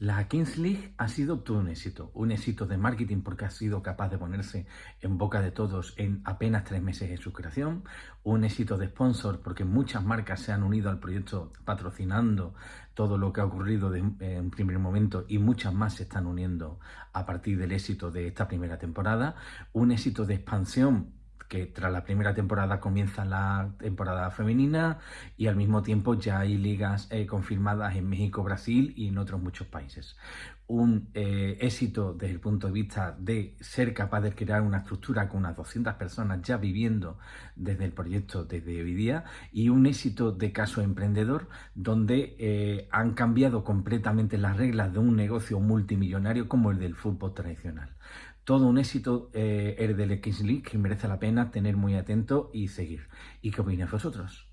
La Kings League ha sido todo un éxito, un éxito de marketing porque ha sido capaz de ponerse en boca de todos en apenas tres meses de su creación, un éxito de sponsor porque muchas marcas se han unido al proyecto patrocinando todo lo que ha ocurrido en primer momento y muchas más se están uniendo a partir del éxito de esta primera temporada, un éxito de expansión que tras la primera temporada comienza la temporada femenina y al mismo tiempo ya hay ligas eh, confirmadas en México, Brasil y en otros muchos países. Un eh, éxito desde el punto de vista de ser capaz de crear una estructura con unas 200 personas ya viviendo desde el proyecto desde hoy día y un éxito de caso emprendedor donde eh, han cambiado completamente las reglas de un negocio multimillonario como el del fútbol tradicional todo un éxito eh, el del X League que merece la pena tener muy atento y seguir. ¿Y qué opináis vosotros?